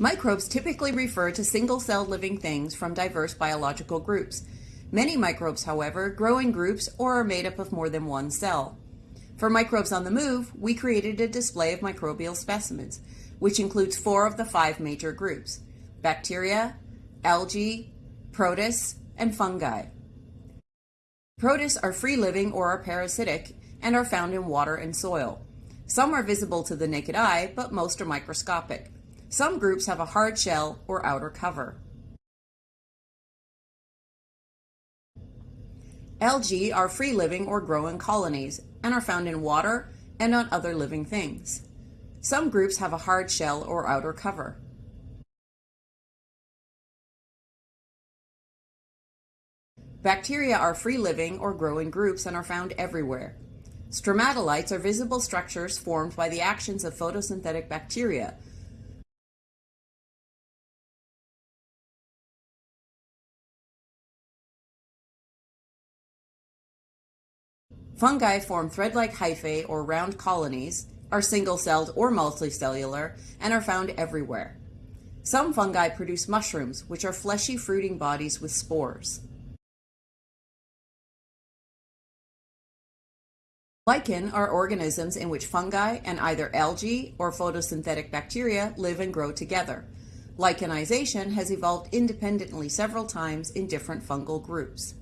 Microbes typically refer to single-celled living things from diverse biological groups. Many microbes, however, grow in groups or are made up of more than one cell. For microbes on the move, we created a display of microbial specimens, which includes four of the five major groups bacteria, algae, protists, and fungi. Protists are free living or are parasitic and are found in water and soil. Some are visible to the naked eye, but most are microscopic. Some groups have a hard shell or outer cover. Algae are free living or grow in colonies and are found in water and on other living things. Some groups have a hard shell or outer cover. Bacteria are free living or grow in groups and are found everywhere. Stromatolites are visible structures formed by the actions of photosynthetic bacteria, Fungi form thread-like hyphae or round colonies, are single-celled or multicellular, and are found everywhere. Some fungi produce mushrooms, which are fleshy fruiting bodies with spores. Lichen are organisms in which fungi and either algae or photosynthetic bacteria live and grow together. Lichenization has evolved independently several times in different fungal groups.